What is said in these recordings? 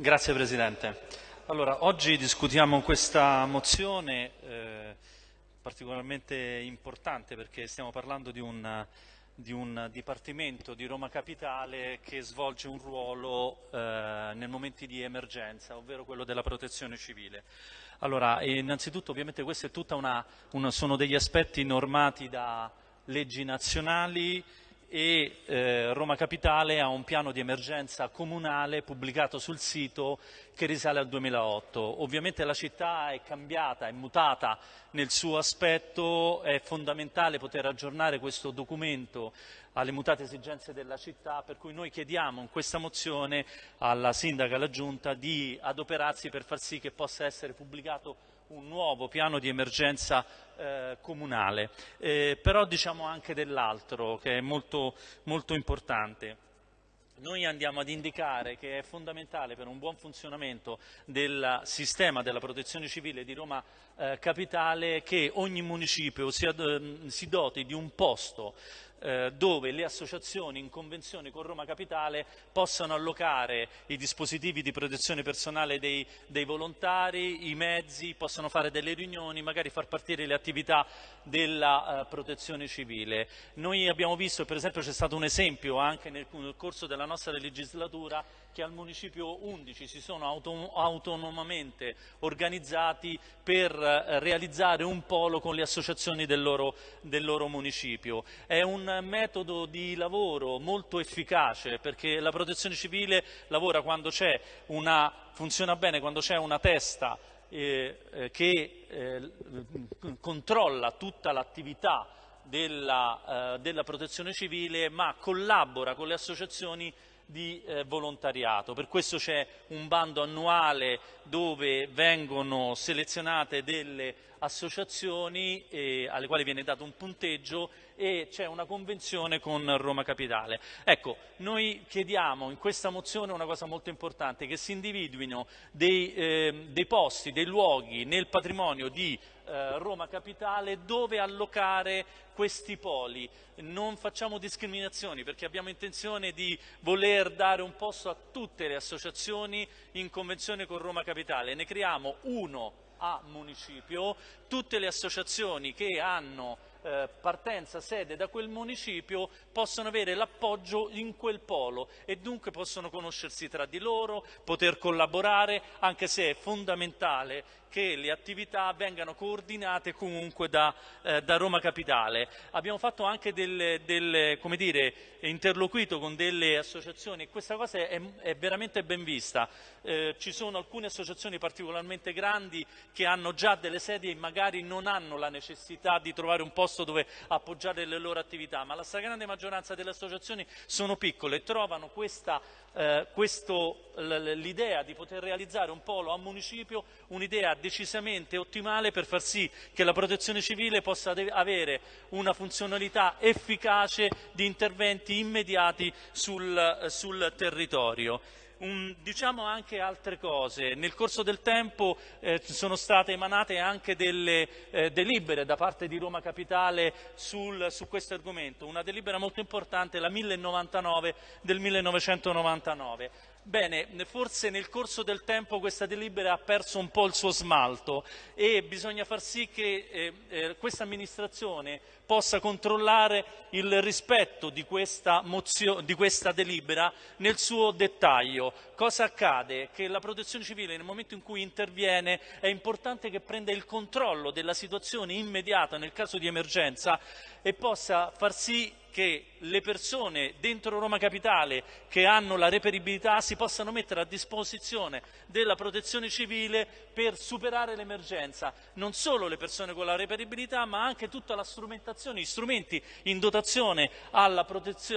Grazie Presidente. Allora, oggi discutiamo questa mozione eh, particolarmente importante perché stiamo parlando di un, di un, Dipartimento di Roma Capitale che svolge un ruolo eh, nei momenti di emergenza, ovvero quello della protezione civile. Allora, innanzitutto ovviamente questi sono degli aspetti normati da leggi nazionali e eh, Roma Capitale ha un piano di emergenza comunale pubblicato sul sito che risale al 2008. Ovviamente la città è cambiata, è mutata nel suo aspetto, è fondamentale poter aggiornare questo documento alle mutate esigenze della città, per cui noi chiediamo in questa mozione alla Sindaca e alla Giunta di adoperarsi per far sì che possa essere pubblicato un nuovo piano di emergenza eh, comunale, eh, però diciamo anche dell'altro che è molto, molto importante. Noi andiamo ad indicare che è fondamentale per un buon funzionamento del sistema della protezione civile di Roma eh, Capitale che ogni municipio si, eh, si doti di un posto eh, dove le associazioni in convenzione con Roma Capitale possano allocare i dispositivi di protezione personale dei, dei volontari, i mezzi, possono fare delle riunioni, magari far partire le attività della uh, protezione civile. Noi abbiamo visto, per esempio c'è stato un esempio anche nel, nel corso della nostra legislatura, che al Municipio 11 si sono auto autonomamente organizzati per eh, realizzare un polo con le associazioni del loro, del loro municipio. È un metodo di lavoro molto efficace perché la protezione civile lavora quando c'è una, funziona bene quando c'è una testa eh, eh, che eh, controlla tutta l'attività della, eh, della, protezione civile ma collabora con le associazioni di eh, volontariato. Per questo c'è un bando annuale dove vengono selezionate delle associazioni eh, alle quali viene dato un punteggio e c'è una convenzione con Roma Capitale. Ecco, noi chiediamo in questa mozione una cosa molto importante, che si individuino dei, eh, dei posti, dei luoghi nel patrimonio di eh, Roma Capitale dove allocare questi poli. Non facciamo discriminazioni perché abbiamo intenzione di voler dare un posto a tutte le associazioni in convenzione con Roma Capitale. Ne creiamo uno a municipio, tutte le associazioni che hanno eh, partenza, sede da quel municipio possono avere l'appoggio in quel polo e dunque possono conoscersi tra di loro, poter collaborare, anche se è fondamentale che le attività vengano coordinate comunque da, eh, da Roma Capitale. Abbiamo fatto anche delle, come dire, interloquito con delle associazioni e questa cosa è, è veramente ben vista. Eh, ci sono alcune associazioni particolarmente grandi che hanno già delle sedie e magari non hanno la necessità di trovare un posto dove appoggiare le loro attività, ma la stragrande maggioranza delle associazioni sono piccole e trovano questa eh, l'idea di poter realizzare un polo a municipio, un'idea decisamente ottimale per far sì che la protezione civile possa avere una funzionalità efficace di interventi immediati sul, sul territorio. Un, diciamo anche altre cose. Nel corso del tempo eh, sono state emanate anche delle eh, delibere da parte di Roma Capitale sul, su questo argomento. Una delibera molto importante, la 1099 del 1999. Bene, forse nel corso del tempo questa delibera ha perso un po' il suo smalto e bisogna far sì che eh, eh, questa amministrazione possa controllare il rispetto di questa, di questa delibera nel suo dettaglio. Cosa accade? Che la protezione civile nel momento in cui interviene è importante che prenda il controllo della situazione immediata nel caso di emergenza e possa far sì che le persone dentro Roma Capitale che hanno la reperibilità si possano mettere a disposizione della protezione civile per superare l'emergenza. Non solo le persone con la reperibilità, ma anche tutta la strumentazione, gli strumenti in dotazione alla,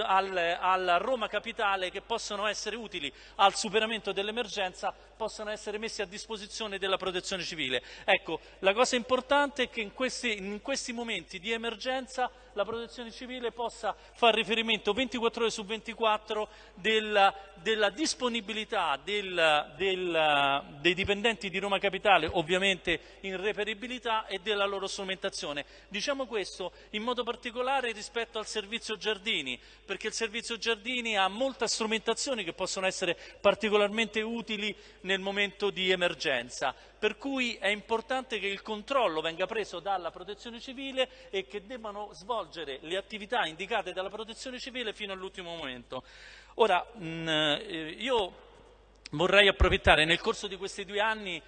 al, alla Roma Capitale che possono essere utili al superamento dell'emergenza possano essere messi a disposizione della protezione civile. Ecco, la cosa importante è che in questi, in questi momenti di emergenza la protezione civile possa fare riferimento 24 ore su 24 della, della disponibilità del, del, dei dipendenti di Roma Capitale, ovviamente in reperibilità e della loro strumentazione. Diciamo questo in modo particolare rispetto al servizio giardini, perché il servizio giardini ha molta strumentazione che possono essere particolarmente utili nel momento di emergenza per cui è importante che il controllo venga preso dalla protezione civile e che debbano svolgere le attività indicate dalla protezione civile fino all'ultimo momento. Ora, mh, mm, eh, io vorrei approfittare, nel corso di questi due anni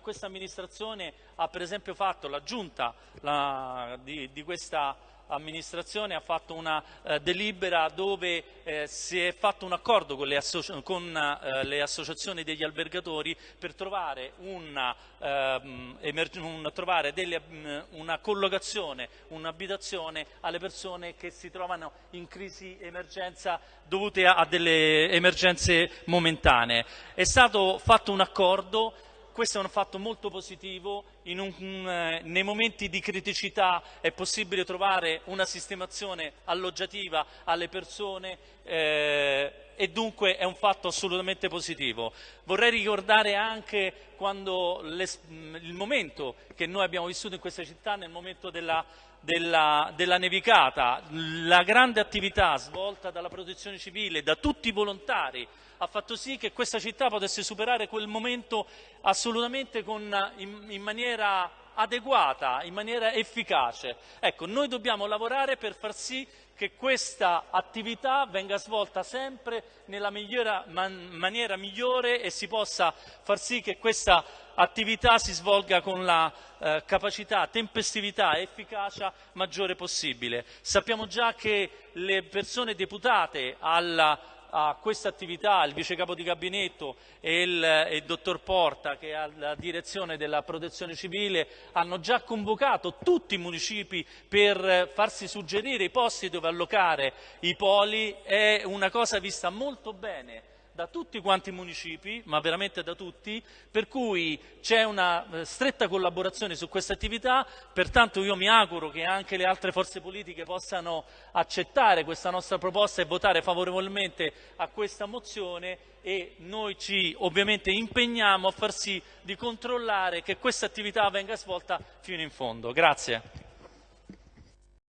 questa amministrazione ha per esempio fatto, la giunta la, di, di questa amministrazione ha fatto una eh, delibera dove eh, si è fatto un accordo con le, con, eh, le associazioni degli albergatori per trovare una, ehm, un, trovare delle, mm, una collocazione, un'abitazione alle persone che si trovano in crisi emergenza dovute a delle emergenze momentanee. È stato fatto un accordo questo è un fatto molto positivo, un, eh, nei momenti di criticità è possibile trovare una sistemazione alloggiativa alle persone eh, e dunque è un fatto assolutamente positivo. Vorrei ricordare anche le, il momento che noi abbiamo vissuto in questa città, nel momento della, della, della nevicata, la grande attività svolta dalla protezione civile, da tutti i volontari, ha fatto sì che questa città potesse superare quel momento assolutamente con, in, in maniera adeguata, in maniera efficace. Ecco, noi dobbiamo lavorare per far sì che questa attività venga svolta sempre nella migliora, man, maniera migliore e si possa far sì che questa attività si svolga con la eh, capacità, tempestività e efficacia maggiore possibile. Sappiamo già che le persone deputate alla a questa attività il vice capo di gabinetto e il, il dottor Porta che ha la direzione della protezione civile hanno già convocato tutti i municipi per farsi suggerire i posti dove allocare i poli, è una cosa vista molto bene da tutti quanti i municipi, ma veramente da tutti, per cui c'è una eh, stretta collaborazione su questa attività, pertanto io mi auguro che anche le altre forze politiche possano accettare questa nostra proposta e votare favorevolmente a questa mozione e noi ci ovviamente impegniamo a far sì di controllare che questa attività venga svolta fino in fondo. Grazie.